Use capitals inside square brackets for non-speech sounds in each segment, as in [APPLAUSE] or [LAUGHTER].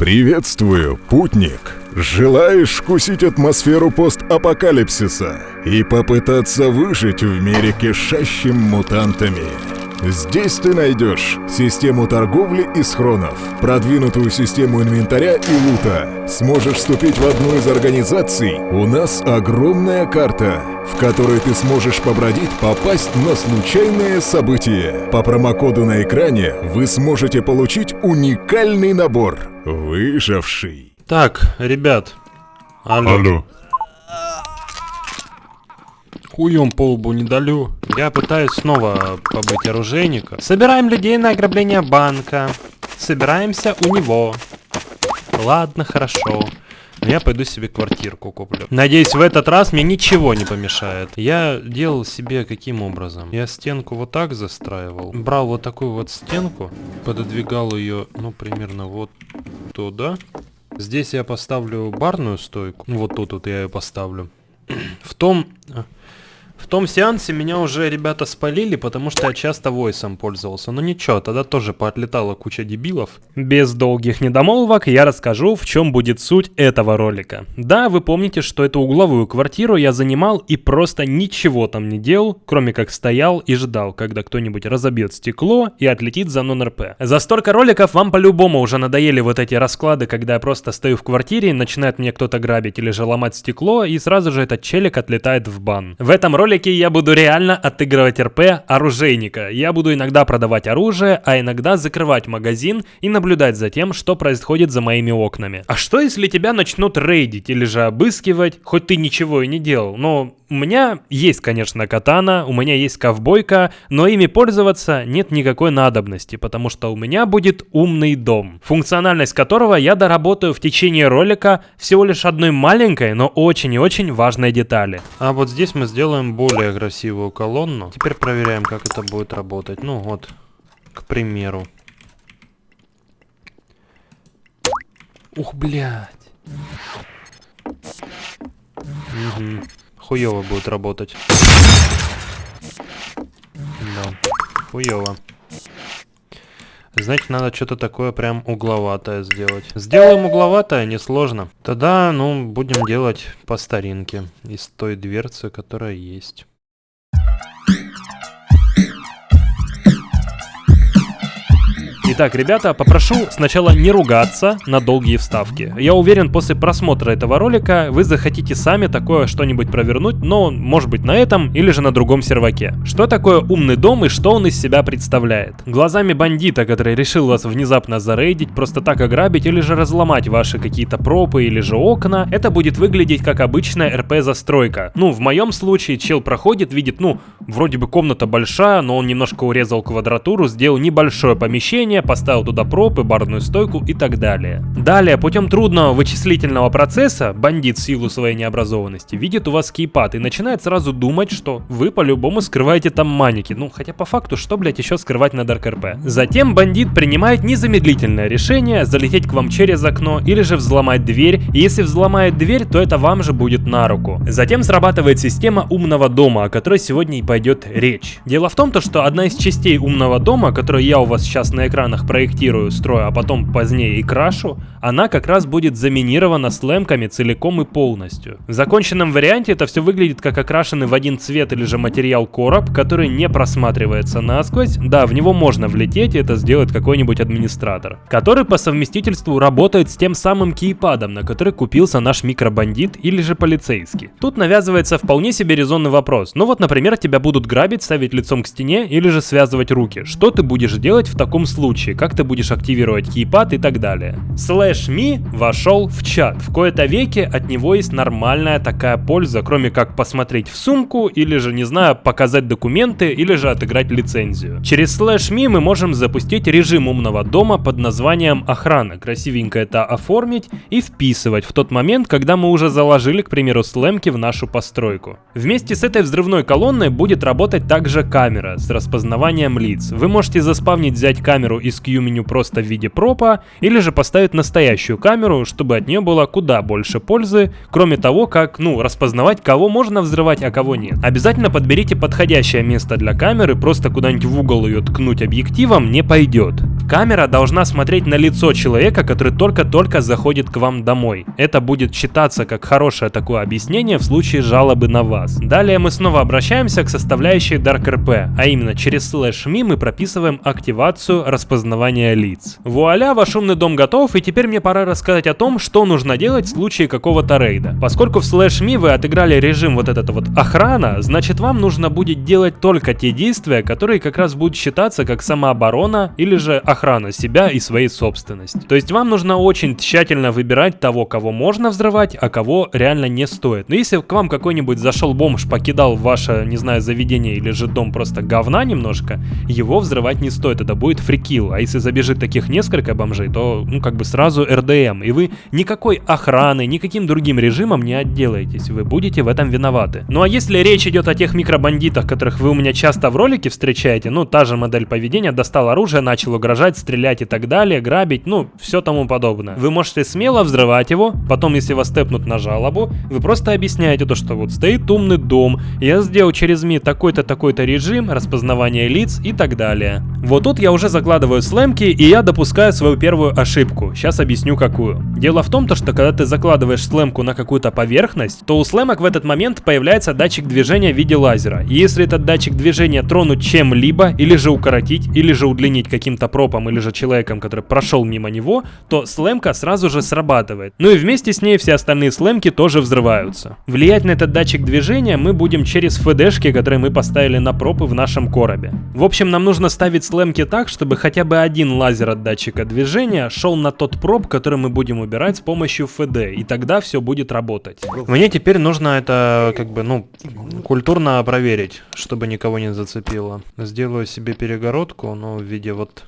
Приветствую, путник! Желаешь вкусить атмосферу постапокалипсиса и попытаться выжить в мире кишащим мутантами? Здесь ты найдешь систему торговли и схронов, продвинутую систему инвентаря и лута. Сможешь вступить в одну из организаций. У нас огромная карта, в которой ты сможешь побродить, попасть на случайные события. По промокоду на экране вы сможете получить уникальный набор «Выживший». Так, ребят. Алло. Алло. Хуем по лбу не далю. Я пытаюсь снова побыть оружейником. Собираем людей на ограбление банка. Собираемся у него. Ладно, хорошо. Я пойду себе квартирку куплю. Надеюсь, в этот раз мне ничего не помешает. Я делал себе каким образом? Я стенку вот так застраивал. Брал вот такую вот стенку, пододвигал ее, ну, примерно вот туда. Здесь я поставлю барную стойку. Ну, вот тут вот я ее поставлю. [CLEARS THROAT] В том... В том сеансе меня уже ребята спалили, потому что я часто войсом пользовался. Но ничего, тогда тоже поотлетала куча дебилов. Без долгих недомолвок я расскажу, в чем будет суть этого ролика. Да, вы помните, что эту угловую квартиру я занимал и просто ничего там не делал, кроме как стоял и ждал, когда кто-нибудь разобьет стекло и отлетит за нон-РП. За столько роликов вам по-любому уже надоели вот эти расклады, когда я просто стою в квартире, начинает мне кто-то грабить или же ломать стекло, и сразу же этот челик отлетает в бан. В этом ролике ролике я буду реально отыгрывать РП оружейника. Я буду иногда продавать оружие, а иногда закрывать магазин и наблюдать за тем, что происходит за моими окнами. А что если тебя начнут рейдить или же обыскивать, хоть ты ничего и не делал? Но у меня есть, конечно, катана, у меня есть ковбойка, но ими пользоваться нет никакой надобности, потому что у меня будет умный дом, функциональность которого я доработаю в течение ролика всего лишь одной маленькой, но очень и очень важной детали. А вот здесь мы сделаем более красивую колонну. Теперь проверяем, как это будет работать. Ну вот, к примеру. Ух, блядь. Угу хуево будет работать. Да, хуево. Значит, надо что-то такое прям угловатое сделать. Сделаем угловатое, несложно. Тогда, ну, будем делать по старинке. Из той дверцы, которая есть. Итак, ребята, попрошу сначала не ругаться на долгие вставки. Я уверен, после просмотра этого ролика вы захотите сами такое что-нибудь провернуть, но может быть на этом или же на другом серваке. Что такое умный дом и что он из себя представляет? Глазами бандита, который решил вас внезапно зарейдить, просто так ограбить или же разломать ваши какие-то пропы или же окна, это будет выглядеть как обычная РП-застройка. Ну, в моем случае чел проходит, видит, ну, вроде бы комната большая, но он немножко урезал квадратуру, сделал небольшое помещение, помещение, поставил туда пропы, барную стойку и так далее. Далее, путем трудного вычислительного процесса, бандит в силу своей необразованности видит у вас кейпад и начинает сразу думать, что вы по-любому скрываете там маники. Ну, хотя по факту, что, блять, еще скрывать на Dark RP? Затем бандит принимает незамедлительное решение залететь к вам через окно или же взломать дверь, и если взломает дверь, то это вам же будет на руку. Затем срабатывает система умного дома, о которой сегодня и пойдет речь. Дело в том, то, что одна из частей умного дома, которую я у вас сейчас на экран экранах проектирую, строю, а потом позднее и крашу, она как раз будет заминирована слэмками целиком и полностью. В законченном варианте это все выглядит как окрашенный в один цвет или же материал короб, который не просматривается насквозь. Да, в него можно влететь, и это сделает какой-нибудь администратор, который по совместительству работает с тем самым кейпадом, на который купился наш микробандит или же полицейский. Тут навязывается вполне себе резонный вопрос. Ну вот, например, тебя будут грабить, ставить лицом к стене или же связывать руки. Что ты будешь делать в таком случае? Случае, как ты будешь активировать keypad и так далее. Slash me вошел в чат. В кои-то веке от него есть нормальная такая польза, кроме как посмотреть в сумку или же, не знаю, показать документы или же отыграть лицензию. Через slash me мы можем запустить режим умного дома под названием охрана. Красивенько это оформить и вписывать в тот момент, когда мы уже заложили, к примеру, SLAM-ки в нашу постройку. Вместе с этой взрывной колонной будет работать также камера с распознаванием лиц. Вы можете заспавнить взять камеру из Q-меню просто в виде пропа, или же поставить настоящую камеру, чтобы от нее было куда больше пользы, кроме того, как, ну, распознавать, кого можно взрывать, а кого нет. Обязательно подберите подходящее место для камеры, просто куда-нибудь в угол ее ткнуть объективом не пойдет. Камера должна смотреть на лицо человека, который только-только заходит к вам домой. Это будет считаться как хорошее такое объяснение в случае жалобы на вас. Далее мы снова обращаемся к составляющей DarkRP, а именно через слэш ми мы прописываем активацию распознавания лиц. Вуаля, ваш умный дом готов, и теперь мне пора рассказать о том, что нужно делать в случае какого-то рейда. Поскольку в слэш ми вы отыграли режим вот этот вот охрана, значит вам нужно будет делать только те действия, которые как раз будут считаться как самооборона или же охрана себя и своей собственности. То есть вам нужно очень тщательно выбирать того, кого можно взрывать, а кого реально не стоит. Но если к вам какой-нибудь зашел бомж, покидал ваше, не знаю, заведение или же дом просто говна немножко, его взрывать не стоит, это будет фрикил. А если забежит таких несколько бомжей, то, ну, как бы сразу РДМ, и вы никакой охраны, никаким другим режимом не отделаетесь, вы будете в этом виноваты. Ну а если речь идет о тех микробандитах, которых вы у меня часто в ролике встречаете, ну, та же модель поведения, достал оружие, начал угрожать, стрелять и так далее, грабить, ну, все тому подобное. Вы можете смело взрывать его, потом, если вас тэпнут на жалобу, вы просто объясняете то, что вот стоит умный дом, я сделал через МИ такой-то, такой-то режим, распознавание лиц и так далее. Вот тут я уже закладываю слэмки, и я допускаю свою первую ошибку. Сейчас объясню какую. Дело в том, то, что когда ты закладываешь слэмку на какую-то поверхность, то у слэмок в этот момент появляется датчик движения в виде лазера. И если этот датчик движения тронуть чем-либо, или же укоротить, или же удлинить каким-то пропом, или же человеком, который прошел мимо него, то слэмка сразу же срабатывает. Ну и вместе с ней все остальные слэмки тоже взрываются. Влиять на этот датчик движения мы будем через ФДшки, которые мы поставили на пропы в нашем коробе. В общем, нам нужно ставить слэмки так, чтобы хотя бы один лазер от датчика движения шел на тот проб, который мы будем убирать с помощью ФД, и тогда все будет работать. Мне теперь нужно это, как бы, ну, культурно проверить, чтобы никого не зацепило. Сделаю себе перегородку, но в виде вот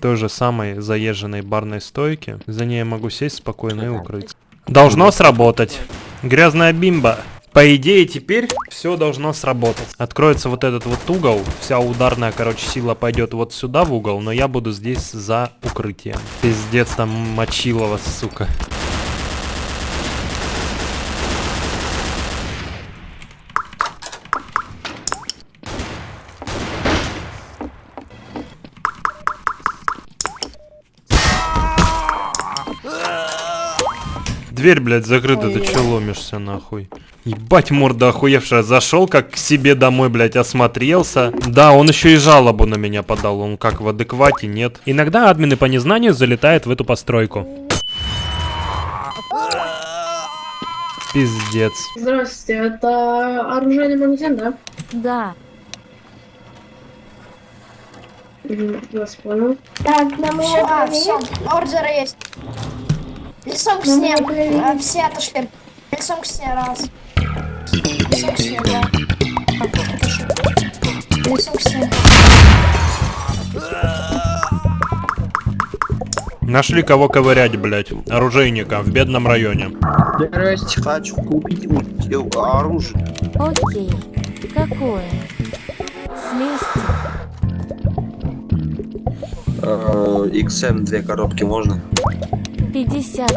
той же самой заезженной барной стойки. За ней я могу сесть спокойно и укрыться. Должно сработать. Грязная бимба. По идее, теперь все должно сработать. Откроется вот этот вот угол. Вся ударная, короче, сила пойдет вот сюда в угол, но я буду здесь за укрытием. Пиздец, там мочилово, сука. Дверь, блядь, закрыта, Ой, ты че ломишься, нахуй? Ебать, морда охуевшая. Зашел как к себе домой, блядь, осмотрелся. Да, он еще и жалобу на меня подал. Он как в адеквате, нет. Иногда админы по незнанию залетают в эту постройку. Пиздец. Здравствуйте, это оружейный магазин, да? Да. Вас понял. Так, на все, а, все, ордеры есть. Лицом к стене. А, все отошли. Лицом к стене, раз. Нашли кого ковырять, блядь. Оружейника в бедном районе. Здрасте, хочу купить оружие. Окей. Какое? Вместе. XM две коробки можно? пятьдесят.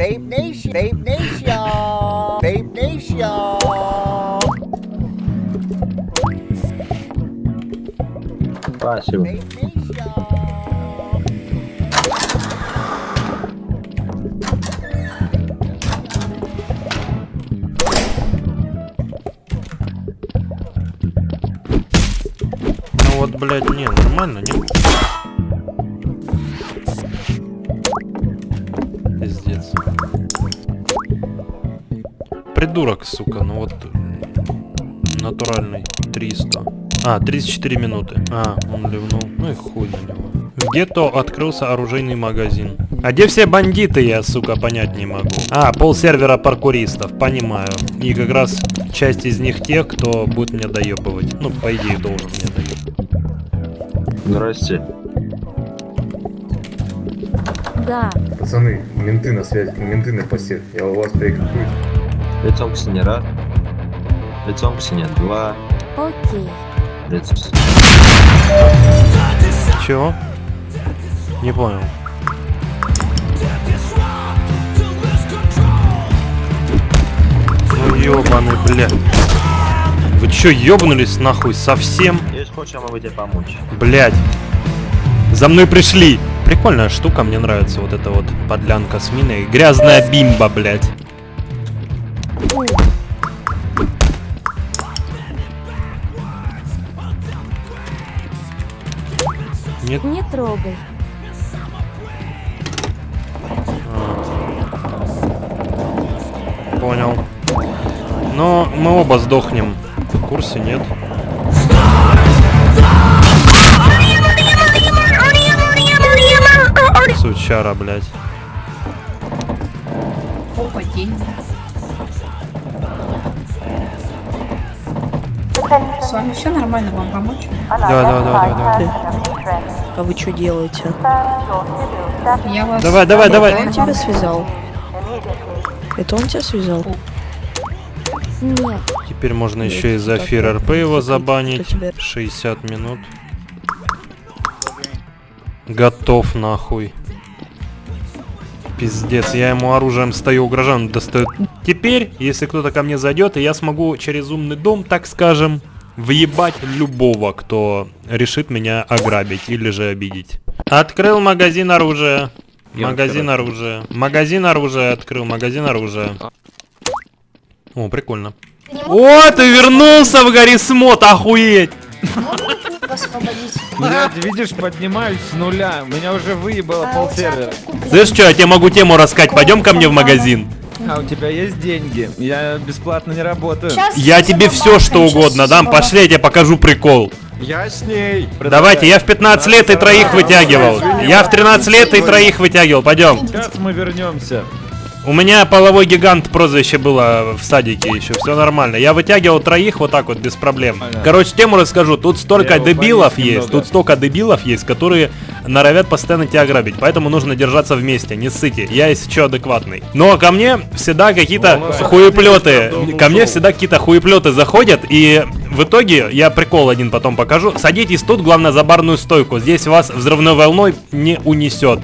Vape Nation, Vape Nation, Vape Nation. Спасибо. Ну вот, блядь, не, нормально, не? Придурок, сука, ну вот натуральный 300. А, 34 минуты. А, он ливнул. Ну и хуй на него. В гетто открылся оружейный магазин. А где все бандиты, я, сука, понять не могу. А, пол сервера паркуристов, понимаю. И как раз часть из них тех, кто будет меня доебывать. Ну, по идее, должен мне доебать. Здрасте. Да. Пацаны, менты на связи, менты на посев. Я у вас перекрепуюсь. Лицом к стене раз. Лицом к стене два. Окей. Прицепс. Чего? Не понял. Ну ёбаный, бля. Вы чё, ёбнулись нахуй совсем? Если хочешь, я могу тебе помочь. Блять. За мной пришли. Прикольная штука, мне нравится вот эта вот подлянка с миной. Грязная бимба, блять. Нет, Не трогай. понял. Но мы оба сдохнем. В курсе, нет? Сучара, блядь. С вами все нормально, вам помочь? Да, да, да, да, да. А вы что делаете? Я вас... Давай, давай, давай. Он тебя связал? Это он тебя связал? Нет. Теперь можно еще и за эфир РП его забанить. кто тебя- 60 минут. Готов нахуй. Пиздец, я ему оружием стою, угрожаю, он достает. Теперь, если кто-то ко мне зайдет, и я смогу через умный дом, так скажем, въебать любого, кто решит меня ограбить или же обидеть. Открыл магазин оружия. Магазин оружия. Магазин оружия открыл, магазин оружия. О, прикольно. О, ты вернулся в Гаррисмот, охуеть! Блядь, видишь, поднимаюсь с нуля. Меня уже выебало А тут куплено. Слышь, что, я тебе могу тему рассказать, пойдем ко мне в магазин. А у тебя есть деньги? Я бесплатно не работаю. Щас Я тебе все что угодно дам, пошли, я тебе покажу прикол. Я с ней. Давайте, я в 15 лет и троих вытягивал. Я в 13 лет и троих вытягивал, пойдем. Сейчас мы вернемся. У меня половой гигант прозвище было в садике еще, все нормально. Я вытягивал троих вот так вот, без проблем. Понятно. Короче, тему расскажу. Тут столько Я дебилов есть, немного. тут столько дебилов есть, которые норовят постоянно тебя ограбить. Поэтому нужно держаться вместе, не ссыте. Я есть что адекватный. Но ко мне всегда какие-то хуеплеты. Ко мне всегда какие-то хуеплеты заходят, и в итоге, я прикол один потом покажу. Садитесь тут, главное, за барную стойку. Здесь вас взрывной волной не унесет.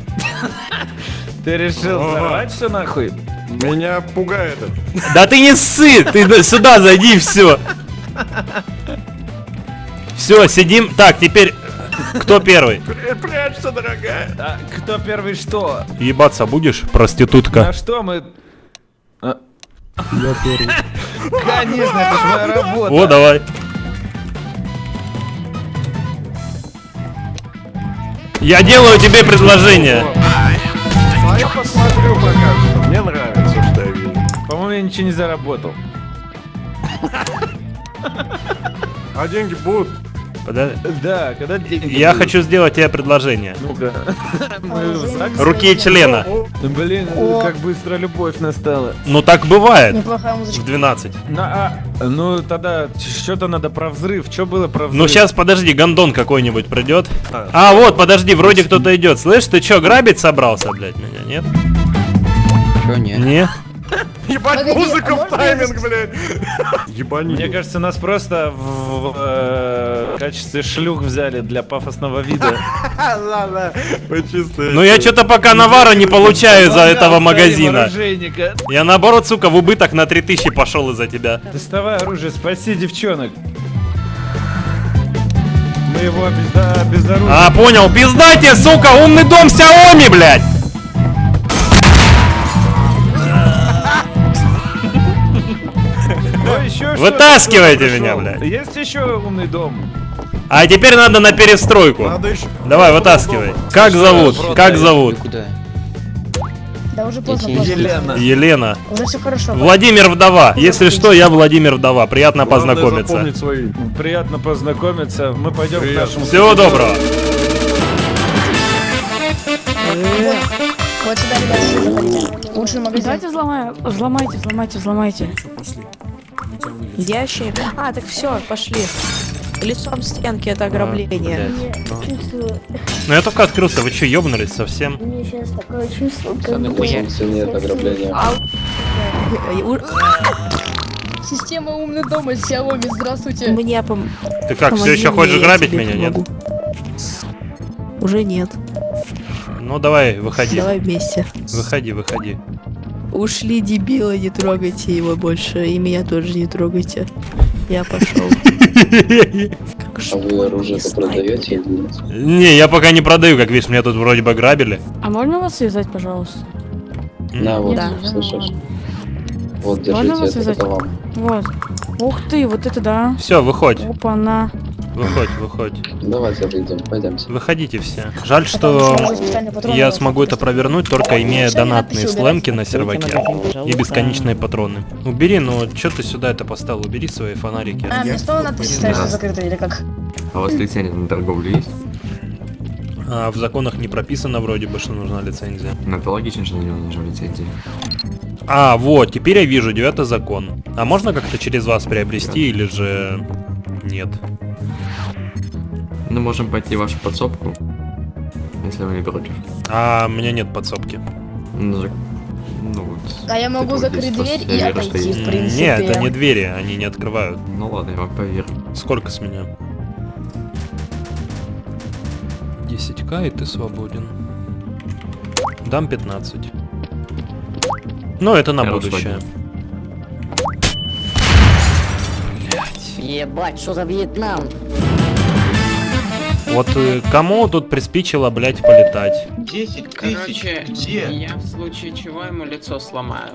Ты решил взорвать все нахуй? Меня пугает это. Да ты не ссы! Ты сюда зайди, все. Все, сидим. Так, теперь кто первый? Прячься, дорогая. А кто первый что? Ебаться будешь, На проститутка? что мы... А. [LAUGHS] Конечно, это ж моя работа. О, давай. Я делаю тебе предложение. А я посмотрю пока что. Мне нравится, что я вижу. По-моему, я ничего не заработал. А деньги будут? Подо- Да, когда деньги Я будут? хочу сделать тебе предложение. Ну-ка. Руки и члена. Блин, как быстро любовь настала. Ну так бывает. Неплохая музычка. В 12. На, а, ну тогда что-то надо про взрыв. Что было про взрыв? Ну сейчас подожди, гондон какой-нибудь придет. А вот, подожди, вроде кто-то идет. Слышь, ты что, грабить собрался, блядь, меня, нет? Чё нет? Не? Ебать, Погоди, музыка а в тайминг, блядь. Ебани. Мне кажется, нас просто в, в, э, качестве шлюх взяли для пафосного вида. Ладно, почисто. Ну я что-то пока навара не получаю из-за этого магазина. Я наоборот, сука, в убыток на 3000 пошел из-за тебя. Доставай оружие, спаси девчонок. Мы его обезда- обезоружим. А, понял, пизда тебе, сука, умный дом Xiaomi, блядь! Вытаскивайте меня, блядь. Есть еще умный дом? А теперь надо на перестройку. Надо еще. Давай, вытаскивай. Как зовут? Как зовут? Куда? Да уже поздно, поздно. Елена. Елена. Уже все хорошо. Владимир Вдова. Если что, я Владимир Вдова. Приятно Главное познакомиться. свои. Приятно познакомиться. Мы пойдем к нашему... Всего доброго. Вот сюда, заходите. Лучший магазин. Давайте взломаем. Взломайте, взломайте, взломайте. Ящик. А, так все, пошли. Лицом стенки это ограбление. Ну я только открылся. Вы что, ёбнулись совсем? Мне сейчас такое чувство, как будто... нет ограбления. Э, у- Система умный дом из Xiaomi, здравствуйте. Мне пом... Ты как, все еще хочешь я грабить меня, нет? Уже нет. Ну давай, выходи. Давай вместе. Выходи, выходи. Ушли дебилы, не трогайте его больше. И меня тоже не трогайте. Я пошел. [LAUGHS] А вы оружие-то продаете или нет? Не, я пока не продаю, как видишь, меня тут вроде бы грабили. А можно вас связать, пожалуйста? На, вот, Да. слышишь? Вот, Можно вас держите, это связать? вам. Вот. Ух ты, вот это да. Все, выходь, Опа-на. выходь, выходь. Давайте выйдем, пойдемте. Выходите все. Жаль, что я смогу это провернуть, только имея донатные слэмки на серваке и бесконечные патроны. Убери, ну что ты сюда это поставил? Убери свои фонарики. А, мне снова надпись ставить, что закрыто или как? А у вас лицензия на торговлю есть? А в законах не прописано вроде бы, что нужна лицензия. Ну это логично, что на него нужна лицензия. А, вот, теперь я вижу, девятый закон. А можно как-то через вас приобрести или же нет? Ну можем пойти в вашу подсобку, если вы не против. А у меня нет подсобки. Ну, ну вот. А я могу закрыть дверь и верю, отойти, в принципе. Нет, это не двери, они не открывают. Ну ладно, я вам поверю. Сколько с меня? 10к и ты свободен. Дам 15. Ну, это на Хорошего будущее. Ебать, что за Вьетнам? Вот э, кому тут приспичило, блять, полетать? 10 Короче, я в случае чего ему лицо сломаю.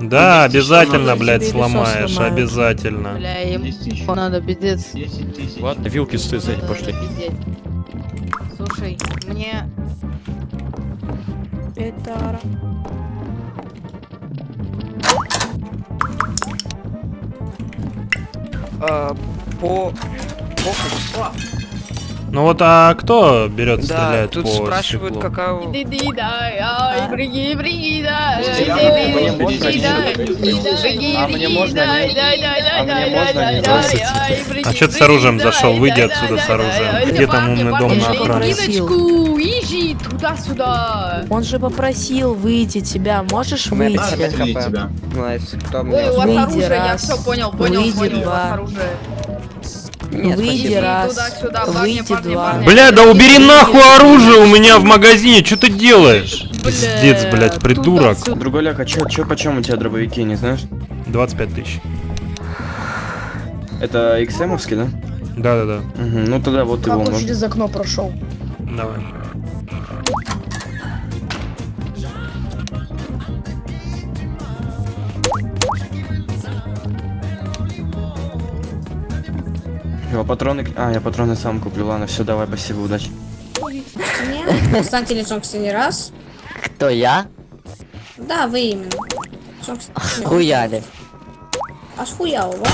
Да, обязательно, лицо сломаешь, сломают. обязательно. Бля, им [LAUGHS] надо пиздец. 10 тысяч. Ладно, вилки стоит сзади пошли. Слушай, мне... Это... А, по... Ну вот, а кто берет Да, стрелять тут по спрашивают, стеклу? какая... у- да, да, а да, бриги, А да, да, да, да, да, да, да, да, ты с оружием да, зашел? да, Выйди да, отсюда да, с да, оружием. да, Где да, там умный дом на охране? Туда-сюда. Он же попросил выйти тебя. Можешь выйти? подожди тебя. Найс, кто мне... у вас Выйди оружие, я раз. все понял, понял, Выйди у два. Нет, Выйди раз. парни, Выйди парни, два. парни. Бля, да убери нахуй оружие у меня в магазине, что ты делаешь? Пиздец, блять, придурок. туда-сюда. Друголяк, а чё, чё, почем у тебя дробовики, не знаешь? 25 тысяч. Это XM-овский, да? Да-да-да, Угу, ну тогда вот Как его он можно. через окно прошел? давай. Его патроны... А, я патроны сам куплю, ладно, все, давай, спасибо, удачи. Встаньте лицом к стене раз. Кто я? Да, вы именно. Хуяли. А схуял, да?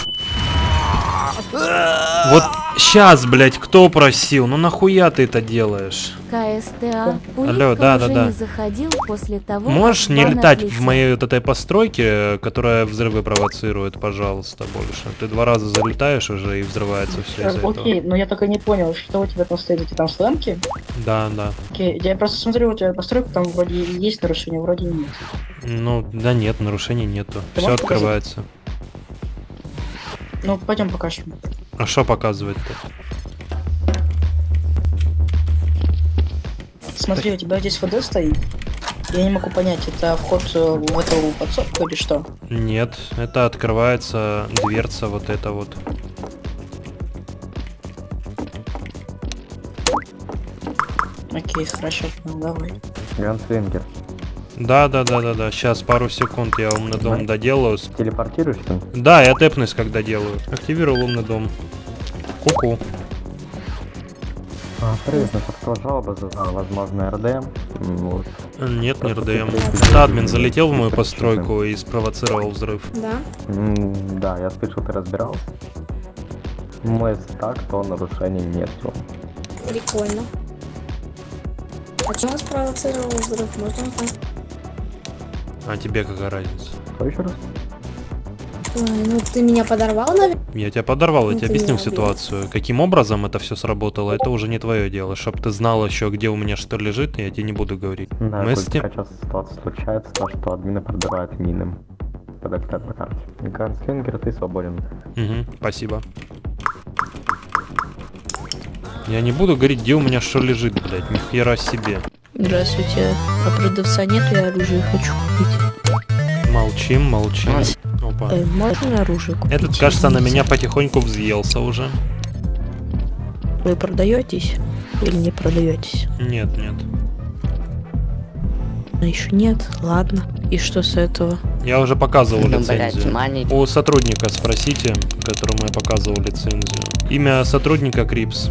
Вот сейчас, блять, кто просил? Ну нахуя ты это делаешь? КСТА. Алло, да, да, да. не заходил после того, Можешь не летать отлетел. в моей вот этой постройке, которая взрывы провоцирует, пожалуйста, больше. Ты два раза залетаешь уже и взрывается все из-за этого. Окей, но я только не понял, что у тебя там стоит, эти там слэмки? Да, да. Окей, я просто смотрю, у тебя постройка там вроде есть нарушение, вроде нет. Ну, да нет, нарушений нету. Ты Все можешь показать? открывается. Ну, пойдем покажем. А что показывает-то? Смотри, у тебя здесь ВД стоит. Я не могу понять, это вход э, в эту подсобку или что? Нет, это открывается дверца вот эта вот. Окей, хорошо, ну, давай. Ганслингер. Да, да, да, да, да. Сейчас пару секунд я умный дом доделаю. Телепортируешься? Да, я тэпнусь, когда делаю. Активировал умный дом. Ку-ку. А, привет, на что жалоба за возможный РД. М, Вот. Нет, не РДМ. Это админ залетел в мою постройку и спровоцировал взрыв. Да. М, Да, я слышал, ты разбирался. Мы так, то нарушений нету. Прикольно. А чем спровоцировал взрыв? Можно узнать? А тебе какая разница? Что еще раз? Ой, ну ты меня подорвал, наверное? Я тебя подорвал, я Ну тебе объяснил убил. ситуацию. Каким образом это все сработало, это уже не твое дело. Чтоб ты знал еще, где у меня что лежит, я тебе не буду говорить. Да, Мы с тем- сейчас ситуация случается, то, что админы продавают мины. подождать по карте. Ганслингер, ты свободен. Угу, спасибо. Я не буду говорить, где у меня что лежит, блядь, ни хера себе. Здравствуйте. А продавца нет, я оружие хочу купить. Молчим, молчим. Опа. Э, можно оружие купить? Этот, кажется, на меня потихоньку взъелся уже. Вы продаетесь или не продаетесь? Нет, нет. А еще нет, ладно. И что с этого? Я уже показывал Ну, блядь, лицензию. мани- У сотрудника спросите, которому я показывал лицензию. Имя сотрудника Крипс.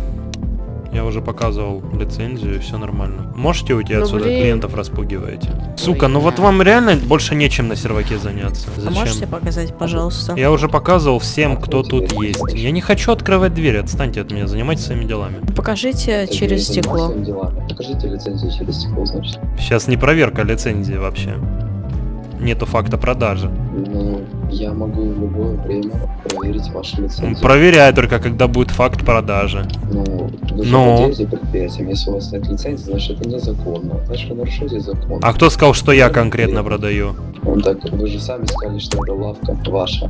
Я уже показывал лицензию, все нормально. Можете уйти Ну, отсюда? блин. Клиентов распугиваете. Сука, ну вот вам реально больше нечем на серваке заняться. А можете Зачем? показать, пожалуйста? Я уже показывал всем, кто тут есть. Я не хочу открывать дверь, отстаньте от меня, занимайтесь своими делами. Покажите через стекло. Покажите лицензию через стекло, значит. Сейчас не проверка лицензии вообще. Нету факта продажи. Ну, я могу в любое время проверить вашу лицензию. Проверяй только, когда будет факт продажи. Ну, вы же Ну? владеете предприятием. Если у вас нет лицензии, значит это незаконно. Значит вы нарушаете закон. А кто сказал, что я конкретно продаю? Ну, так вы же сами сказали, что это лавка ваша.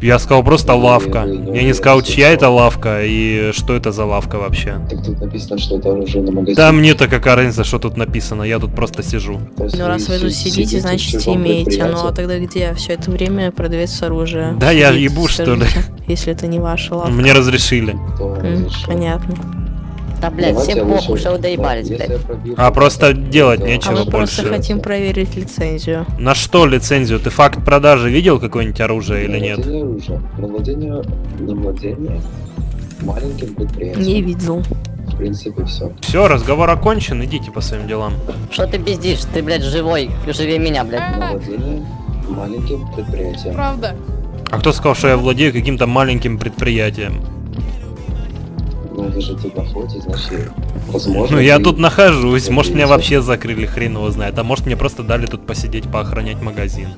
Я сказал просто лавка. Я не сказал, чья это лавка и что это за лавка вообще. Так тут написано, что это оружейный магазин. Да мне-то какая разница, что тут написано, я тут просто сижу. Ну раз вы тут си- сидите, значит имеете. Ну а тогда где все это время продается оружие? Да я Скажите, ебу, что ли? Если это не ваша лавка. Мне разрешили. Понятно. Да, блядь, Давайте всем похуй, лучше- что вы доебались, да, блядь. пробью А просто делать то- А нечего мы просто больше. хотим проверить лицензию. На что лицензию? Ты факт продажи видел какое-нибудь оружие или на нет? владение оружия. На владение, на владение маленьким предприятием. Не видел. В принципе, все. Все, разговор окончен, идите по своим делам. Что ты пиздишь? Ты, блядь, живой. Живее меня, блядь. На владение маленьким предприятием. Правда. А кто сказал, что я владею каким-то маленьким предприятием? Ну, вы же тут находитесь, значит, возможно... Ну я тут нахожусь, может меня вообще закрыли, хрен его знает. А может мне просто дали тут посидеть, поохранять магазин.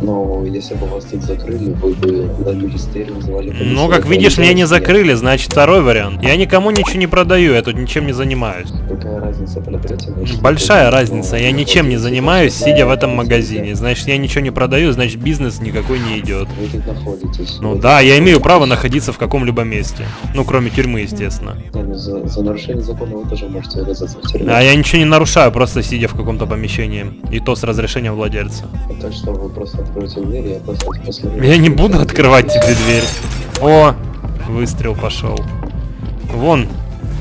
Но если бы вас тут закрыли, вы бы на министерию вызывали полицию. Ну, как видишь, меня не закрыли, значит второй вариант. Я никому ничего не продаю, я тут ничем не занимаюсь. Какая разница, продаете Большая или разница, я ничем не занимаюсь, сидя в этом магазине. Значит, я ничего не продаю, значит бизнес никакой не идет. Вы тут находитесь. Ну да, я имею право находиться в каком-либо месте. Ну, кроме тюрьмы, естественно. Ну, за, за нарушение закона вы тоже можете оказаться в тюрьме. А я ничего не нарушаю, просто сидя в каком-то помещении. И то с разрешения владельца. Так что вы просто откроете дверь, и просто посмотрю. Я не буду открывать тебе дверь. О, выстрел пошел. Вон,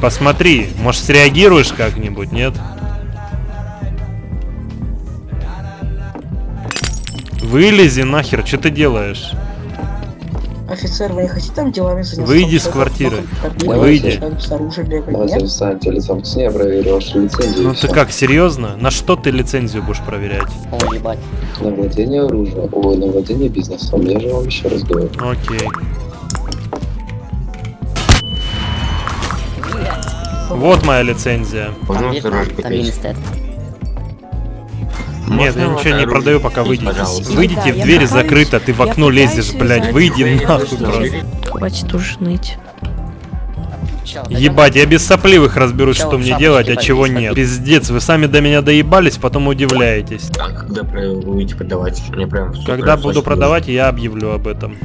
посмотри, может среагируешь как-нибудь, нет? Вылези нахер, что ты делаешь? Офицер, вы не хотите там делами заняться? Выйди с квартиры. Выйди. лицом к стене, я проверю вашу лицензию. Ну ты как, серьезно? На что ты лицензию будешь проверять? О, ебать. На владение оружия, ой, на владение бизнесом, я же вам еще раз говорю. Окей. Вот моя лицензия. Там Минстед. Нет, я ничего не продаю, пока выйдете. Выйдите, в дверь закрыта, ты в окно лезешь, блядь, выйди нахуй просто. Хватит уж ныть. Ебать, я без сопливых разберусь, что мне делать, а чего нет. Пиздец, вы сами до меня доебались, потом удивляетесь. А когда будете продавать? Мне прям Когда буду продавать, я объявлю об этом.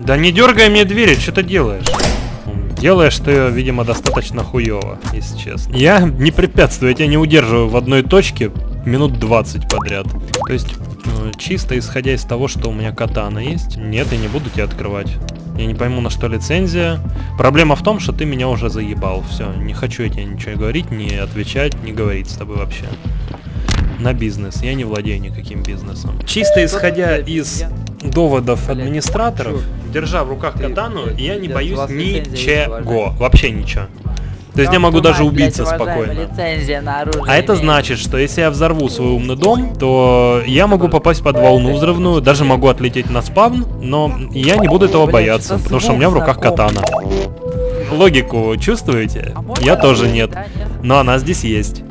Да не дергай мне двери, что ты делаешь? Делаешь ты, видимо, достаточно хуево, если честно. Я не препятствую, я тебя не удерживаю в одной точке минут 20 подряд. То есть, э, чисто исходя из того, что у меня катана есть, нет, я не буду тебя открывать. Я не пойму, на что лицензия. Проблема в том, что ты меня уже заебал. Все, не хочу я тебе ничего говорить, не отвечать, не говорить с тобой вообще. На бизнес. Я не владею никаким бизнесом. Чисто исходя из доводов администраторов, держа в руках катану, я не боюсь ничего. Вообще ничего. То есть я могу даже убиться спокойно. А это значит, что если я взорву свой умный дом, то я могу попасть под волну взрывную, даже могу отлететь на спавн, но я не буду этого бояться, потому что у меня в руках катана. Логику чувствуете? Я тоже нет. Но она здесь есть.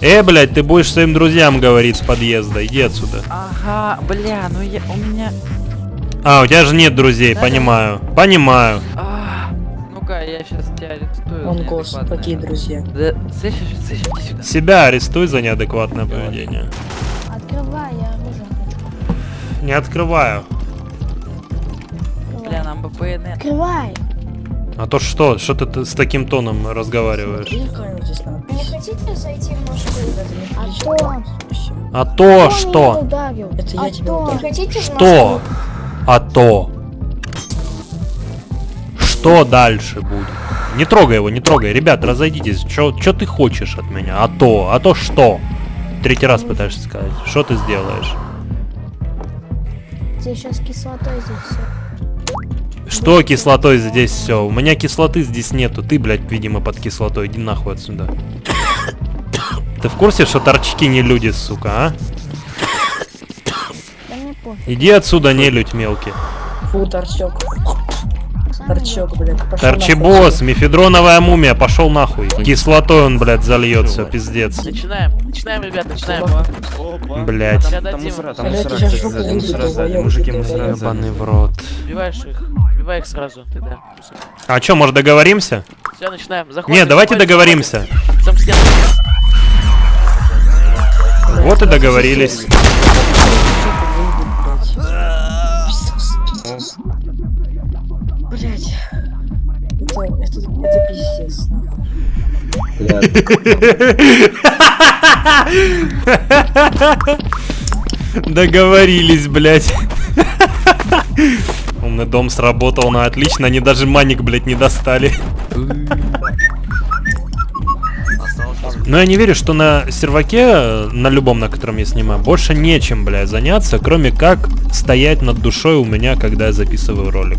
Э, блядь. Ты будешь своим друзьям говорить с подъезда, иди отсюда. Ага, бля, ну я, у меня... А, у тебя же нет друзей, понимаю. Понимаю. А, Ну-ка, я сейчас тебя арестую. Он неадекватное. какие друзья. Да, слышишь, слышишь, иди сюда. Себя арестуй за неадекватное поведение. Открывай, я оружие хочу. Не открываю. Бля, нам бы ПНР. Открывай. А то что? Что ты с таким тоном разговариваешь? Не хотите зайти в наш клуб? А то... А то что? Это а я тебя то... ударил. Не хотите Что? А то. Что дальше будет? Не трогай его, не трогай. Ребят, разойдитесь. Что ты хочешь от меня? А то. А то что? Третий раз пытаешься сказать. Что ты сделаешь? Здесь сейчас кислотой здесь все. Что кислотой здесь все? У меня кислоты здесь нету. Ты, блядь, видимо, под кислотой. Иди нахуй отсюда. Ты в курсе, что торчки не люди, сука, а? Иди отсюда, не людь мелкий. Фу, торчок. Торчок, блядь. пошел Торчебос, мефедроновая мумия, пошел нахуй. Кислотой он, блядь, зальется, пиздец. Начинаем, начинаем, ребят, начинаем. Блядь. Сейчас Там мусора, там мусора, кстати, сзади, мужики, мусора. Ебаный в рот. Убиваешь их, убивай их сразу, тогда. А чё, может договоримся? Все, начинаем. Заходим. Не, давайте заходим, договоримся. Сам стену. Вот и договорились. Блять. Это, это, это пиздец. [LAUGHS] Договорились, блядь. [LAUGHS] Умный дом сработал на отлично, они даже маник, блядь, не достали. Но я не верю, что на серваке, на любом, на котором я снимаю, больше нечем, блядь, заняться, кроме как стоять над душой у меня, когда я записываю ролик.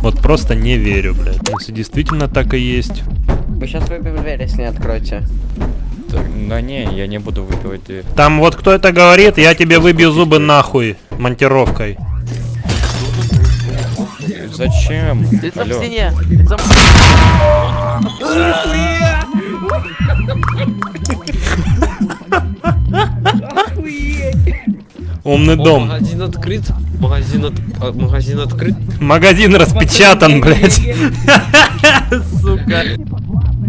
Вот просто не верю, блядь. Если действительно так и есть. Вы сейчас выбьем дверь, если не откроете. Да не, я не буду выбивать дверь. Там вот кто это говорит, я тебе выбью зубы нахуй монтировкой. Зачем? Лицом к Алло. стене. Лицом к Умный дом. Магазин открыт. Магазин, от... а, магазин открыт. Магазин распечатан, блядь. Сука.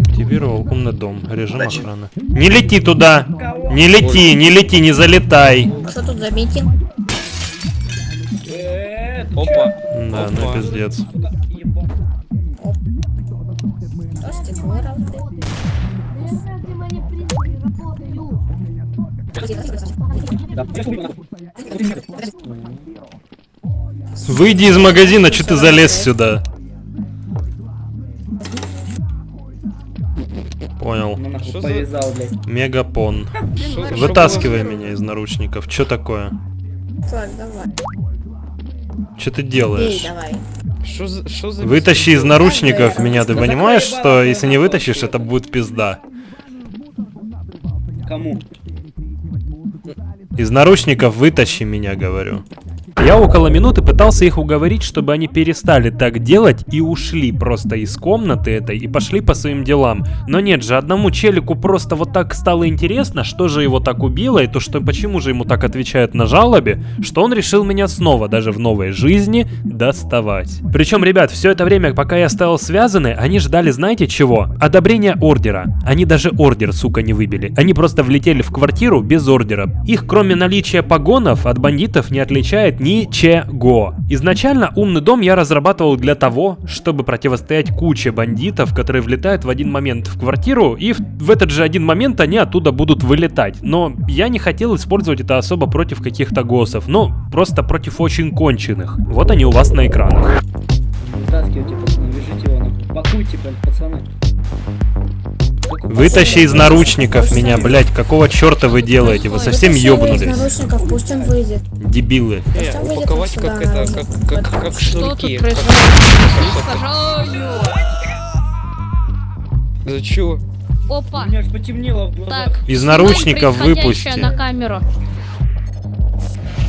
Активировал умный дом. Режим охраны. Не лети туда. Не лети, не лети, не залетай. Что тут за митинг? Опа. Да, ну пиздец. Выйди из магазина, что ты залез сюда? Понял. Что за... Повязал, блядь. Мегапон. Вытаскивай меня из наручников. Что такое? Так, давай. Что ты Бей, делаешь? давай. Шо за... Шо за... Вытащи из наручников меня, ты понимаешь, что если не вытащишь, это будет пизда. Кому? Из наручников вытащи меня, говорю. Я около минуты пытался их уговорить, чтобы они перестали так делать и ушли просто из комнаты этой и пошли по своим делам. Но нет же, одному челику просто вот так стало интересно, что же его так убило, и то, что почему же ему так отвечают на жалобе, что он решил меня снова, даже в новой жизни, доставать. Причем, ребят, все это время, пока я стоял связанный, они ждали, знаете чего? Одобрения ордера. Они даже ордер, сука, не выбили. Они просто влетели в квартиру без ордера. Их, кроме наличия погонов, от бандитов не отличает ничего. Изначально умный дом я разрабатывал для того, чтобы противостоять куче бандитов, которые влетают в один момент в квартиру, и в, этот же один момент они оттуда будут вылетать. Но я не хотел использовать это особо против каких-то госсов, но просто против очень конченых. Вот они у вас на экранах. Вытаскивайте, пацаны, вяжите его, нахуй. пакуйте, блядь, пацаны. Вытащи из наручников меня, блять, какого черта вы делаете? Вы совсем ёбнулись? наручников, пусть он выйдет. Дебилы. Пусть он выйдет как это, как, как, как шнурки. За чё? Опа. У меня аж потемнело в глазах. Так. Из наручников выпусти. на камеру.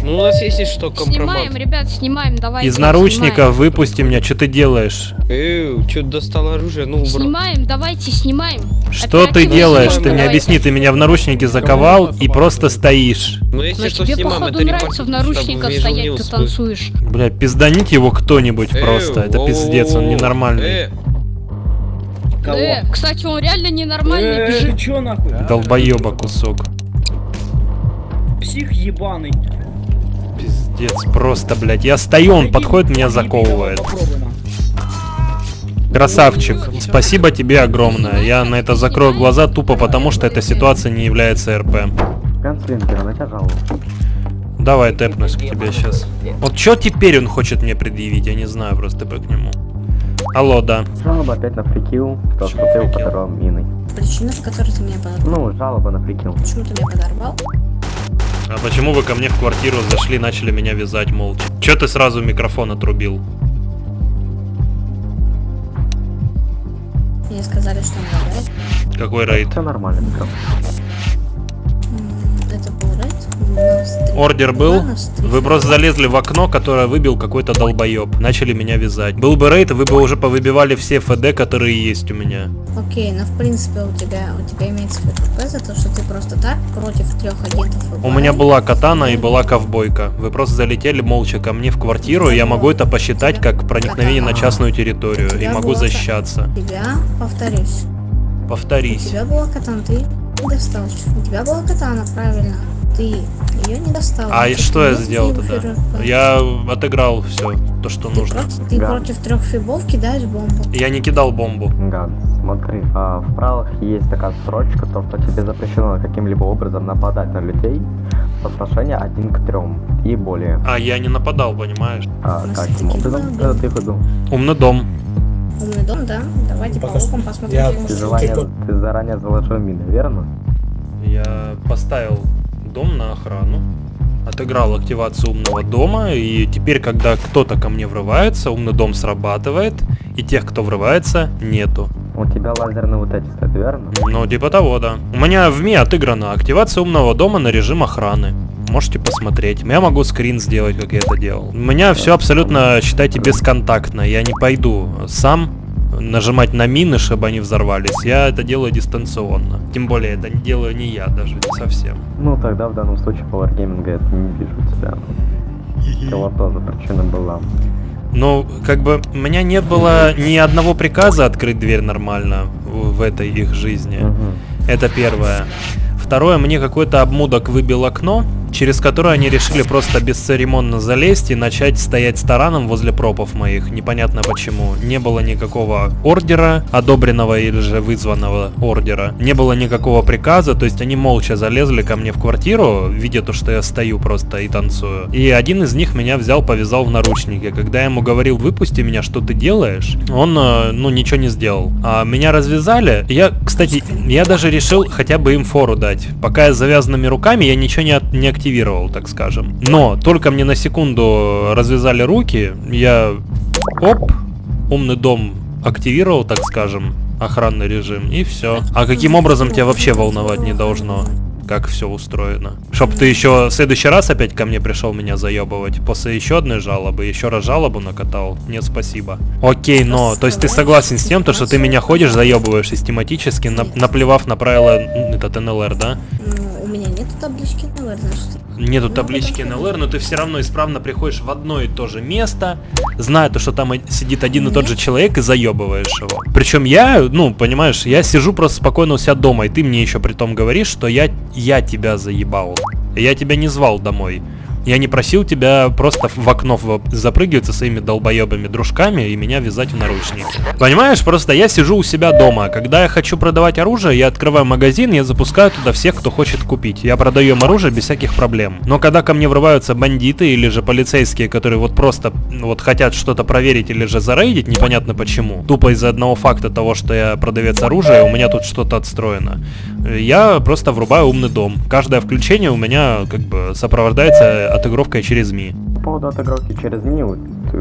Ну у нас есть что, компромат. Снимаем, ребят, снимаем, давайте. Из наручников выпусти меня, что ты делаешь? Эй, чё достал оружие? Ну, Снимаем. убрал. Снимаем, давайте, снимаем. Что ты делаешь? снимаем, Ты мне объясни, ты меня в наручники заковал и просто стоишь. Ну если Но что, тебе, снимаем, походу, это нравится в наручниках стоять, ты танцуешь. Бля, пизданите его кто-нибудь Эй, просто. Это пиздец, он ненормальный. Э, Кого? Э, кстати, он реально ненормальный Э, бежит. ты чё нахуй? Долбоеба кусок. Псих ебаный. Пиздец, просто, блядь. Я стою, он подходит, меня заковывает. Красавчик, спасибо тебе огромное. Я на это закрою глаза тупо потому, что эта ситуация не является РП. Давай тэпнусь к тебе сейчас. Вот что теперь он хочет мне предъявить, я не знаю просто ТП к нему. Алло, да. Жалоба опять на фрикил, то, что ты подорвал миной. Причина, по которой ты меня подорвал? Ну, жалоба на фрикил. Почему ты меня подорвал? А почему вы ко мне в квартиру зашли, начали меня вязать молча? Че ты сразу микрофон отрубил? Мне сказали, что он лагает. Какой рейд? Все нормально, микрофон. Это был рейд. У Ордер был? у Вы просто залезли в окно, которое выбил какой-то долбоеб. Начали меня вязать. Был бы рейд, вы бы уже повыбивали все ФД, которые есть у меня. Окей, но в принципе у тебя у тебя имеется ФКП за то, что ты просто так против трех агентов У меня была катана и была ковбойка. Вы просто залетели молча ко мне в квартиру, и я могу это посчитать как проникновение на частную территорию. И могу защищаться. У тебя, повторюсь, у Повторись. тебя была катана, ты достал. У тебя была катана, правильно. Ты ее не достал. А и Ты что я сделал тогда? Я отыграл все, то, что Ты, нужно. против, ты против трех фибов кидаешь бомбу. Я не кидал бомбу. Ганс, смотри, а, в правилах есть такая строчка, то, что тебе запрещено каким-либо образом нападать на людей соотношение один к трем и более. А я не нападал, понимаешь? А каким образом это ты выдал? Умный дом. Умный дом, да? Давайте попробуем посмотрим. Ты, желание- ты заранее заложил мины, верно? Я поставил дом на охрану, отыграл активацию умного дома, и теперь, когда кто-то ко мне врывается, умный дом срабатывает, и тех, кто врывается, нету. У тебя лазерные вот эти стоят, верно? Ну, типа того, да. У меня в МИ отыграна активация умного дома на режим охраны. Можете посмотреть. Я могу скрин сделать, как я это делал. У меня все абсолютно, считайте, бесконтактно. Я не пойду сам нажимать на мины, чтобы они взорвались. Я это делаю дистанционно. Тем более, это не делаю не я даже, не совсем. Ну тогда в данном случае по Wargaming я не вижу тебя. Кого тоже причина была. Ну, как бы, у меня не было ни одного приказа открыть дверь нормально в в этой их жизни. Это первое. Второе, мне какой-то обмудок выбил окно, через которое они решили просто бесцеремонно залезть и начать стоять с тараном возле пропов моих. Непонятно почему. Не было никакого ордера, одобренного или же вызванного ордера. Не было никакого приказа, то есть они молча залезли ко мне в квартиру, видя то, что я стою просто и танцую. И один из них меня взял, повязал в наручники. Когда я ему говорил, выпусти меня, что ты делаешь, он, э, ну, ничего не сделал. А меня развязали. Я, кстати, я даже решил хотя бы им фору дать. Пока я с завязанными руками, я ничего не, от- не активировал, так скажем. Но только мне на секунду развязали руки, я оп, умный дом активировал, так скажем, охранный режим, и все. А каким образом тебя вообще волновать не должно? Как все устроено. Чтоб ты еще в следующий раз опять ко мне пришел меня заебывать. После еще одной жалобы, еще раз жалобу накатал. Нет, спасибо. Окей, но, то есть ты согласен с тем, то, что ты меня ходишь, заебываешь систематически, нап- наплевав на правила этот НЛР, да? Ну, у меня таблички НЛР, значит. Нету таблички НЛР, но ты все равно исправно приходишь в одно и то же место, зная то, что там сидит один и тот же человек и заебываешь его. Причем я, ну, понимаешь, я сижу просто спокойно у себя дома, и ты мне еще при том говоришь, что я, я тебя заебал. Я тебя не звал домой. Я не просил тебя просто в окно запрыгивать со своими долбоебыми дружками и меня вязать в наручники. Понимаешь, просто я сижу у себя дома. Когда я хочу продавать оружие, я открываю магазин, я запускаю туда всех, кто хочет купить. Я продаю им оружие без всяких проблем. Но когда ко мне врываются бандиты или же полицейские, которые вот просто вот хотят что-то проверить или же зарейдить, непонятно почему, тупо из-за одного факта того, что я продавец оружия, у меня тут что-то отстроено. Я просто врубаю умный дом. Каждое включение у меня как бы сопровождается отыгровкой через МИ. По поводу отыгровки через МИ,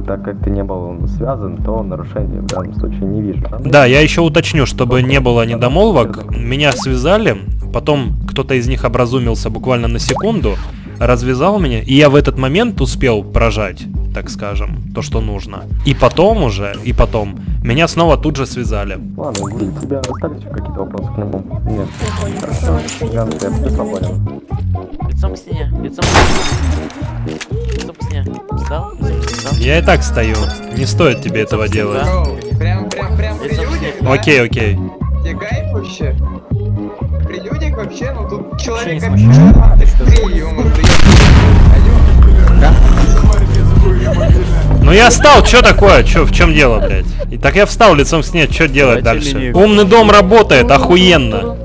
так как ты не был связан, то нарушений в данном случае не вижу. Да, я еще уточню, чтобы не было недомолвок. Меня связали, потом кто-то из них образумился буквально на секунду, развязал меня, и я в этот момент успел прожать, так скажем, то, что нужно. И потом уже, и потом, меня снова тут же связали. Ладно, у тебя остались какие-то вопросы к нему? Нет. Хорошо. Я свободен. Лицом к стене, лицом к стене. Лицом к стене. Встал? Я и так стою, не стоит тебе этого делать. Лицом к стене, Окей, окей. Тебе кайф вообще? При людях вообще, ну тут человек ё-моё, Ну я встал, что такое? Чё, в чем дело, блядь? И так я встал лицом к стене, что делать Давайте дальше? Умный дом работает, охуенно.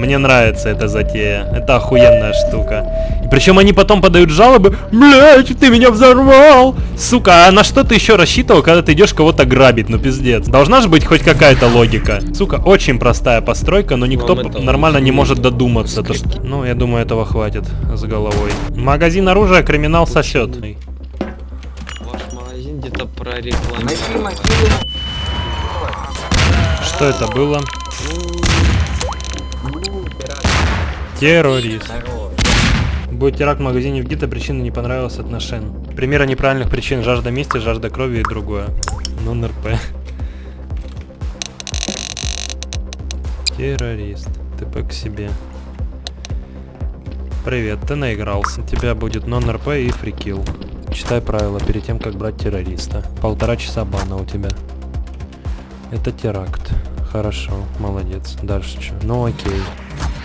Мне нравится эта затея. Это охуенная штука. И причем они потом подают жалобы. Блять, ты меня взорвал! Сука, а на что ты еще рассчитывал, когда ты идешь кого-то грабить? Ну пиздец. Должна же быть хоть какая-то логика. Сука, очень простая постройка, но никто нормально не может додуматься. То, что... Ну, я думаю, этого хватит с головой. Магазин оружия криминал сосет. Ваш магазин где-то прорекламирован. Что это было? Террорист. Будет теракт в магазине в Гита, причина не понравилась от. Примеры неправильных причин. Жажда мести, жажда крови и другое. Ну, НРП. Террорист. ТП к себе. Привет, ты наигрался. У тебя будет нон-РП и фрикил. Читай правила перед тем, как брать террориста. Полтора часа бана у тебя. Это теракт. Хорошо, молодец. Дальше что? Ну окей.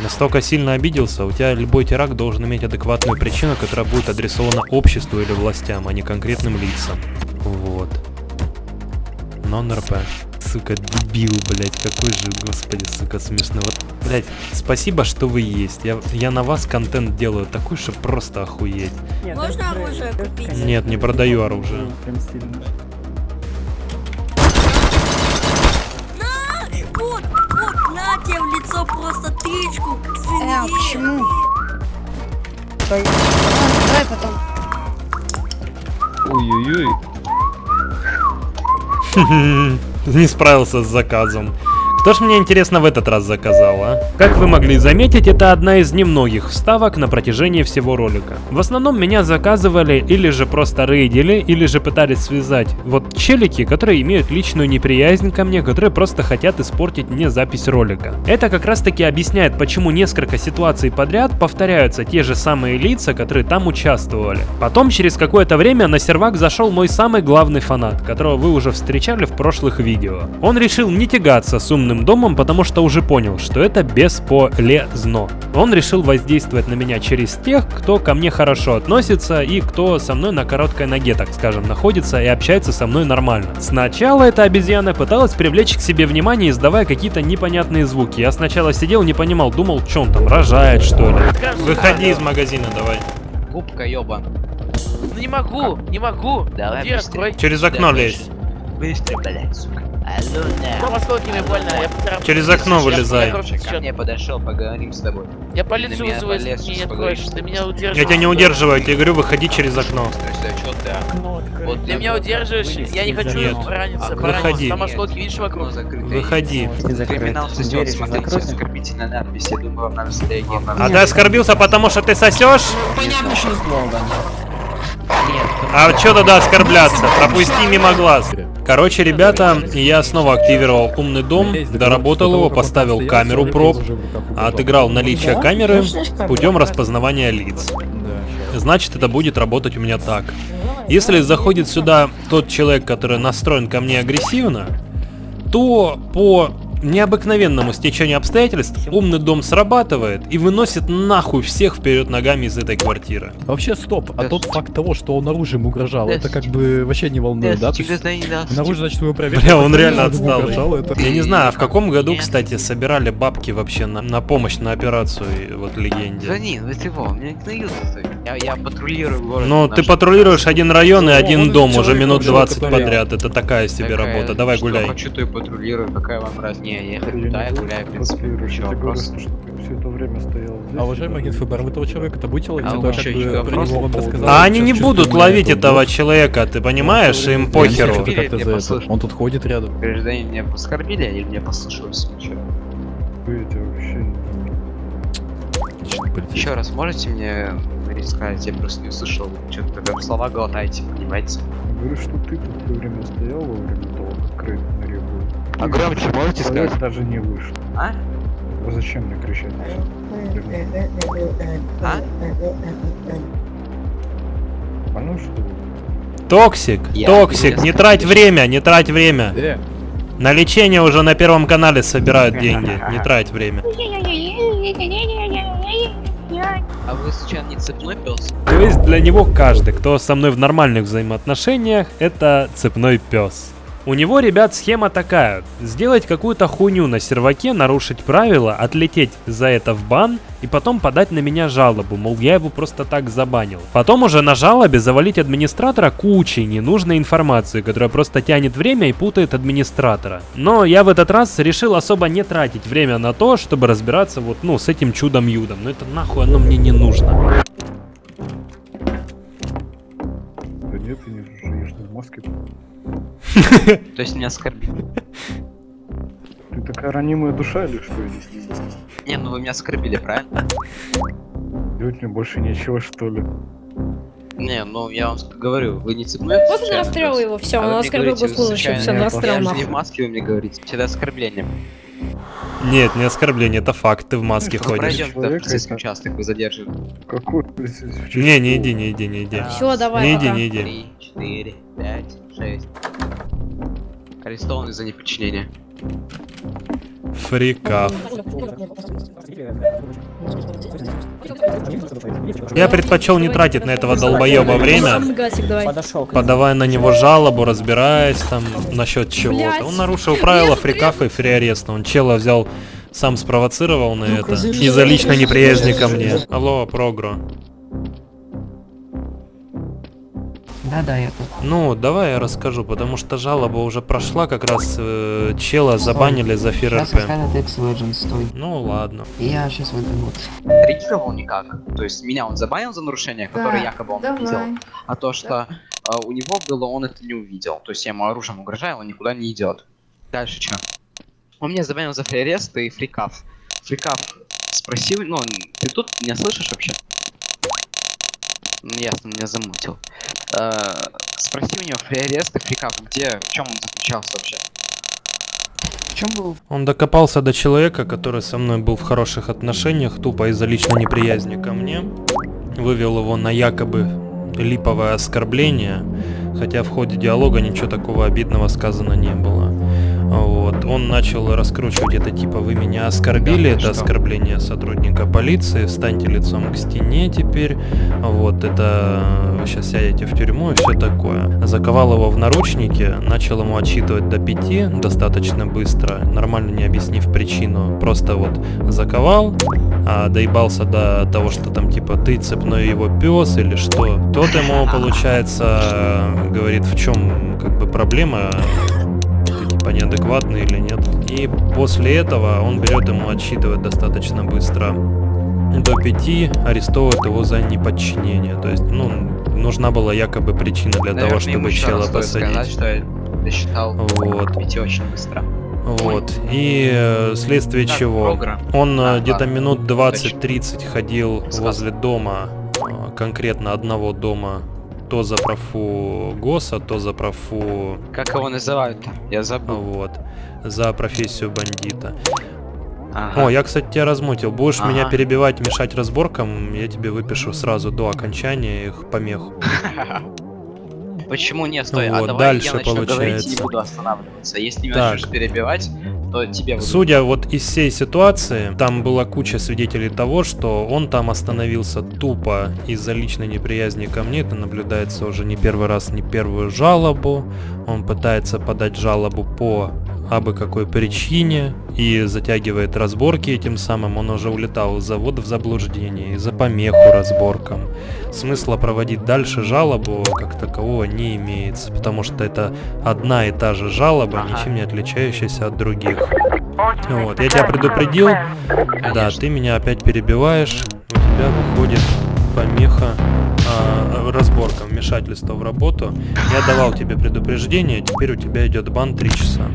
Настолько сильно обиделся, у тебя любой теракт должен иметь адекватную причину, которая будет адресована обществу или властям, а не конкретным лицам. Вот. Нон-РП. Сука, дебил, блять, какой же, господи, сука, смешно. Вот, блять, спасибо, что вы есть. Я, я на вас контент делаю такой, что просто охуеть. Можно оружие купить? Нет, не продаю оружие. На! Давай потом. Ой-ой-ой. [LAUGHS] Не справился с заказом. Кто ж мне интересно в этот раз заказал, а? Как вы могли заметить, это одна из немногих вставок на протяжении всего ролика. В основном меня заказывали или же просто рейдили, или же пытались связать вот челики, которые имеют личную неприязнь ко мне, которые просто хотят испортить мне запись ролика. Это как раз таки объясняет, почему несколько ситуаций подряд повторяются те же самые лица, которые там участвовали. Потом через какое-то время на сервак зашел мой самый главный фанат, которого вы уже встречали в прошлых видео. Он решил не тягаться с умным домом, потому что уже понял, что это бесполезно. Он решил воздействовать на меня через тех, кто ко мне хорошо относится и кто со мной на короткой ноге, так скажем, находится и общается со мной нормально. Сначала эта обезьяна пыталась привлечь к себе внимание, издавая какие-то непонятные звуки. Я сначала сидел, не понимал, думал, что он там рожает, что ли. Выходи из магазина, давай. Губка ёбан. Ну не могу, не могу. Давай открой. Через окно лезь. Быстрее, блядь, сука. На. осколки мне больно, я поцарапал. Через окно вылезай. Ко мне подошел, поговорим с тобой. Я полицию меня вызываю, ты не сейчас откроешь. Ты меня удерживаешь. Я тебя не удерживаю, я тебе говорю, выходи через окно. Ты, а? Вот Ты меня удерживаешь, я не хочу Нет. раниться, пораниться. Выходи. Там осколки, видишь, вокруг. закрыто. Выходи. Криминал сосет, смотрите, оскорбительная надпись, я думаю, вам надо среагировать. А ты оскорбился, потому что ты сосешь? Понятно, что Нет, А что тогда оскорбляться? Пропусти мимо глаз. Короче, ребята, я снова активировал умный дом, доработал его, поставил камеру проб, отыграл наличие камеры путем распознавания лиц. Значит, это будет работать у меня так. Если заходит сюда тот человек, который настроен ко мне агрессивно, то по необыкновенному стечению обстоятельств умный дом срабатывает и выносит нахуй всех вперед ногами из этой квартиры. Вообще, стоп, а тот факт того, что он оружием угрожал, это как бы вообще не волнует, да? Наружу, значит, вы проверили. Бля, он что реально отстал. Я не знаю, а в каком году, кстати, собирали бабки вообще на, на помощь на операцию, вот легенде. Звони, вы чего? Меня гноют Я, я патрулирую город. Ну, ты патрулируешь один район и Ну, один дом уже минут ушел, 20 который- подряд. Это такая себе работа. Давай что гуляй. хочу, то и патрулирую, какая вам раз. Не, я хочу, да, я гуляю, в принципе, еще вопрос. все это время стоял А уважаемый агент ФБР, вы этого человека-то будете ловить? А А еще как бы еще про вопрос. А они не будут ловить этого человека, ты понимаешь? Им Я похеру. Я это. Он тут ходит рядом. Гражданин меня оскорбили или мне послышалось? Ничего. Еще раз можете мне рассказать? Я просто не услышал. Что-то как слова глотаете, понимаете? Говорю, что ты тут все время стоял во время того, как реку. А громче можете сказать? даже не вышел. А? Вы зачем мне кричать? А? Понял, что ли? Токсик, Я токсик, не трать время, не трать время. Э, На лечение уже на первом канале собирают деньги. [LAUGHS] Не трать время. А вы случайно не цепной пес? То есть для него каждый, кто со мной в нормальных взаимоотношениях, это цепной пес. У него, ребят, схема такая. Сделать какую-то хуйню на серваке, нарушить правила, отлететь за это в бан и потом подать на меня жалобу, мол, я его просто так забанил. Потом уже на жалобе завалить администратора кучей ненужной информации, которая просто тянет время и путает администратора. Но я в этот раз решил особо не тратить время на то, чтобы разбираться вот, ну, с этим чудом-юдом. Но это нахуй оно мне не нужно. Да нет, ты не живешь в маске. То есть меня оскорбили. Ты такая ранимая душа или что, Не, ну вы меня оскорбили, правильно? Делать мне больше нечего, что ли? Не, ну я вам говорю, вы не цепной Вот случайно расстрел пес? его, всё, А он оскорбил госслужащего, всё, случайно- расстрел же не нахуй. в маске, вы мне говорите, это оскорбление. Нет, не оскорбление, это факт, ты в маске ходишь. Пройдем в полицейский участок, вы. Какой полицейский Не, не иди, не иди, не иди. Всё, давай, Не иди, не иди. Три, четыре, пять, шесть. Арестованы за неподчинение. Фрикав. Я предпочел не тратить на этого долбоеба время, подавая на него жалобу, разбираясь там насчет чего-то. Он нарушил правила фрикафа и фриареста. Он чела взял, сам спровоцировал на это из-за личной неприязни ко мне. Алло, Прогро. Да-да, я тут. Ну, давай я расскажу, потому что жалоба уже прошла, как раз э, чела забанили за Сейчас ФРРП. Skynet X Legends, стой. Ну ладно. Я сейчас выйду вот. Реагировал никак. То есть меня он забанил за нарушение, которое Да, якобы он давай. видел. А то, что а, у него было, он это не увидел. То есть я ему оружием угрожаю, он никуда не идет. Дальше что? Он меня забанил за фриарест и фрикав. Фрикав спросил, ну, ты тут меня слышишь вообще? Ну, ясно, меня замутил. Э, спроси у него фриарест и фрикав, где, в чем он заключался вообще? В чем был? Он докопался до человека, который со мной был в хороших отношениях, тупо из-за личной неприязни ко мне. Вывел его на якобы липовое оскорбление, хотя в ходе диалога ничего такого обидного сказано не было. Вот. Он начал раскручивать это типа «Вы меня оскорбили», это оскорбление сотрудника полиции, встаньте лицом к стене теперь, вот, это вы сейчас сядете в тюрьму и все такое. Заковал его в наручники, начал ему отсчитывать до пяти достаточно быстро, нормально не объяснив причину, просто вот заковал, а доебался до того, что там типа ты цепной его пес или что. Тот ему, получается, говорит, в чем как бы проблема, ты типа неадекватный или нет. И после этого он берет ему отсчитывать достаточно быстро до пяти, арестовывает его за неподчинение. То есть, ну, нужна была якобы причина для того, Наверное, ему чтобы чела посадить. сказать, что я досчитал Вот. пяти очень быстро. Вот. И э, вследствие Так, чего програ. он Да, где-то минут Удачи. 20-30 ходил возле дома, э, конкретно одного дома, то за профу ГОСа, то за профу... Как его называют-то? Я забыл. Вот. За профессию бандита. Ага. О, я, кстати, тебя размутил. Будешь меня Ага. перебивать, мешать разборкам, я тебе выпишу сразу до окончания их помех. [LAUGHS] Почему не стой? а Вот, давай дальше я начну говорить и не получается. буду останавливаться. Если меня начнешь перебивать, то тебе буду. Судя вот из всей ситуации, там была куча свидетелей того, что он там остановился тупо из-за личной неприязни ко мне. Это наблюдается уже не первый раз, не первую жалобу. Он пытается подать жалобу по абы какой причине и затягивает разборки этим самым. Он уже улетал из завода в заблуждение, из-за помеху разборкам. Смысла проводить дальше жалобу как такового не имеется, потому что это одна и та же жалоба, ничем не отличающаяся от других. Вот, я тебя предупредил. Да, ты меня опять перебиваешь. У тебя выходит помеха а, разборка, вмешательство в работу. Я давал тебе предупреждение, теперь у тебя идет бан 3 часа.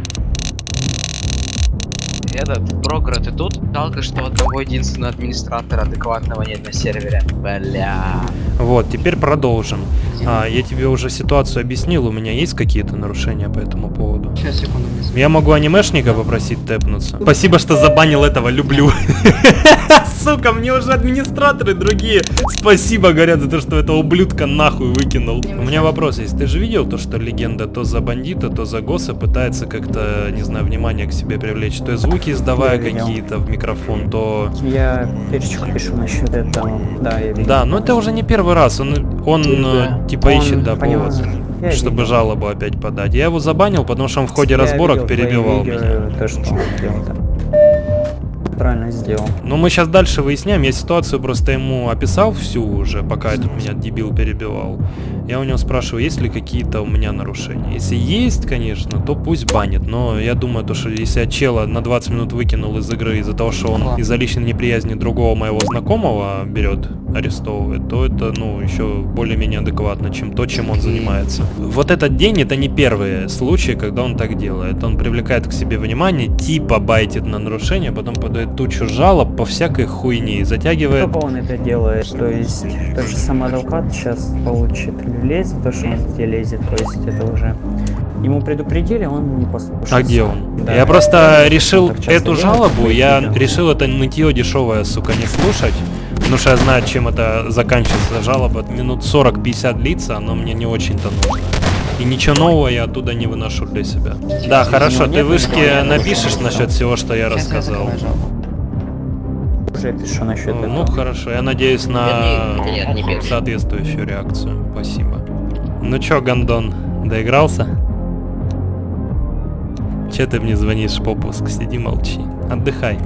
Этот Програ, ты тут? Жалко, что одного единственного администратора адекватного нет на сервере. Бля. Вот, теперь продолжим. А, я тебе уже ситуацию объяснил, у меня есть какие-то нарушения по этому поводу? Сейчас, секунду, Я могу анимешника попросить тэпнуться. Спасибо, что забанил этого, люблю. [LAUGHS] Сука, мне уже администраторы другие. Спасибо, говорят, за то, что этого ублюдка нахуй выкинул. У меня вопрос есть. Ты же видел то, что легенда то за бандита, то за госса пытается как-то, не знаю, внимание к себе привлечь? То есть звуки издавая какие-то в микрофон, то... Я перечку пишу насчет этого. Да, я видел. Да, но это уже не первый раз. Он, он э, типа Он ищет, да, повод, Я чтобы видел. жалобу опять подать. Я его забанил, потому что он в ходе Я разборок видел перебивал меня. То, что он делал, да. Правильно сделал. Ну, мы сейчас дальше выясняем. Я ситуацию просто ему описал всю уже, пока этот меня дебил перебивал. Я у него спрашиваю, есть ли какие-то у меня нарушения. Если есть, конечно, то пусть банит. Но я думаю, то, что если я чела на 20 минут выкинул из игры из-за того, что он из-за личной неприязни другого моего знакомого берет, арестовывает, то это, ну, еще более-менее адекватно, чем то, чем он занимается. Вот этот день, это не первые случаи, когда он так делает. Он привлекает к себе внимание, типа байтит на нарушение, потом подает тучу жалоб по всякой хуйне и затягивает Только он это делает, то есть тот же самый адвокат сейчас получит за то, что он где лезет, то есть это уже... Ему предупредили, он не послушался. А где он? Да. Я просто решил эту жалобу, я решил это нытье дешевое, сука, не слушать. Потому что я знаю, чем это заканчивается. Жалоба минут 40-50 длится, оно мне не очень-то нужно. И ничего нового я оттуда не выношу для себя. Да, хорошо, ты вышки напишешь насчет всего, что я рассказал. Уже пишу насчет Ну, этого. ну хорошо, я надеюсь на Нет, нет, не пиши. соответствующую реакцию. Спасибо. Ну чё, Гондон, доигрался? Че ты мне звонишь, попуск? Сиди молчи. Отдыхай.